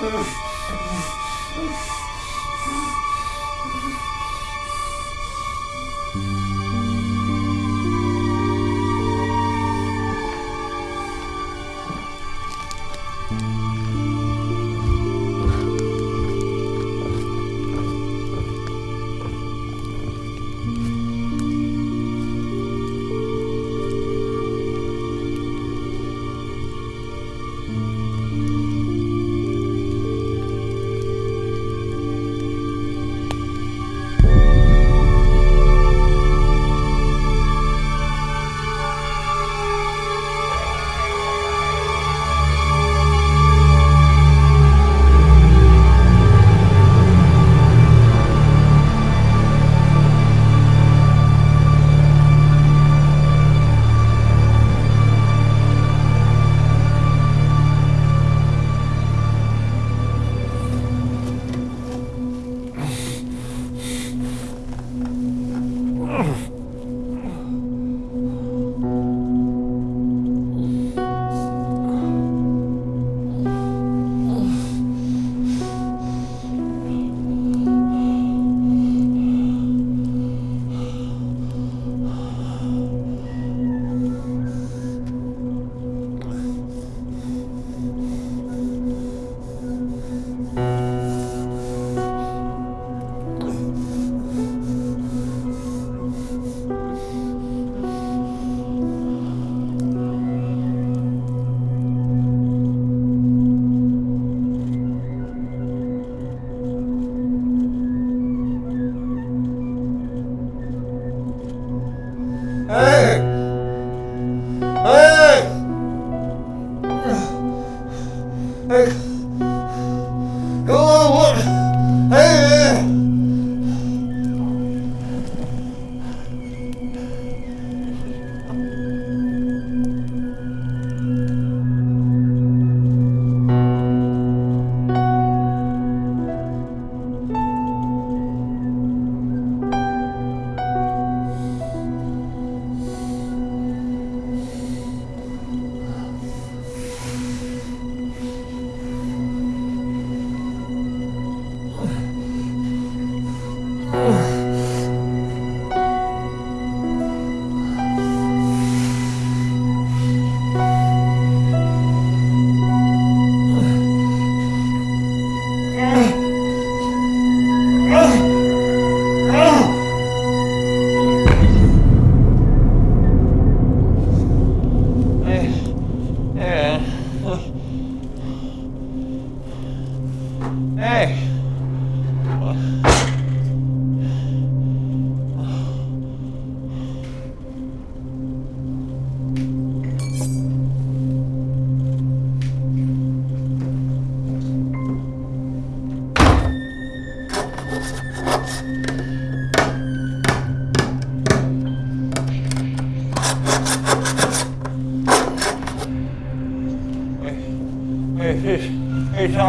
Uff.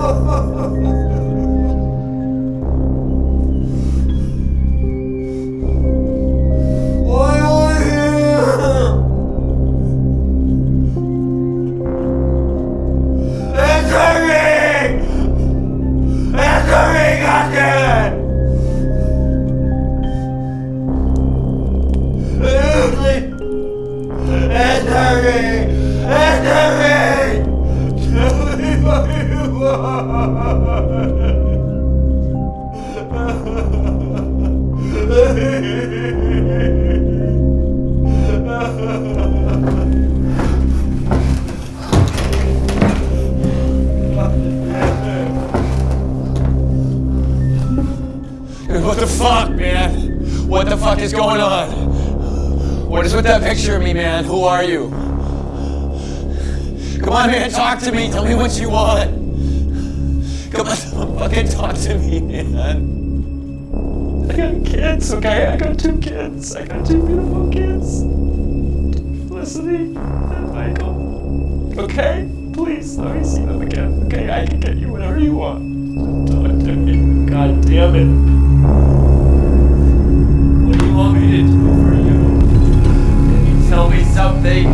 Hey. What going on? What is with that picture of me, man? Who are you? Come on, man, talk to me. Tell me what you want. Come on, fucking talk to me, man. I got kids, okay? I got two kids. I got two beautiful kids. Felicity and Michael. Okay? Please, let me see them again. Okay, I can get you whatever you want. God damn it. Something?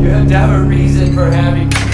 You have to have a reason for having.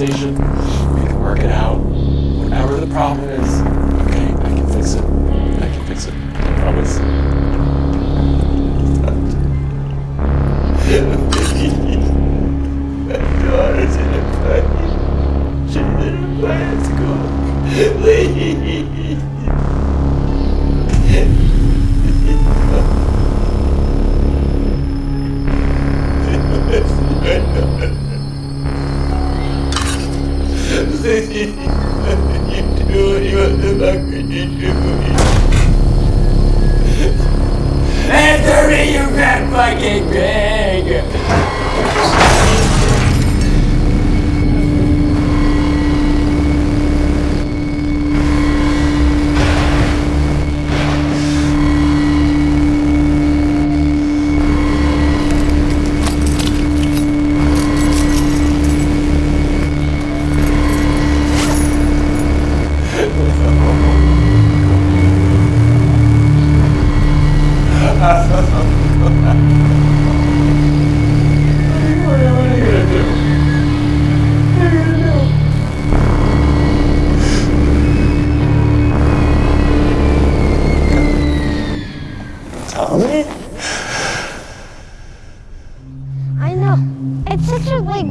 organization.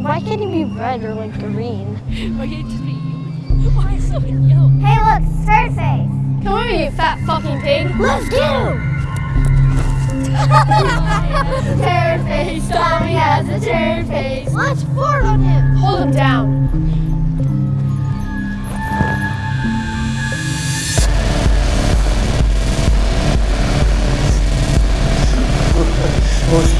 Why can't it be red or like green? Why can't it just be you? Why so yellow? Hey, look, Scarface! Come here, you fat fucking pig! Let's get him! turd face, Tommy has a turd face. Let's fart on him. Hold him down.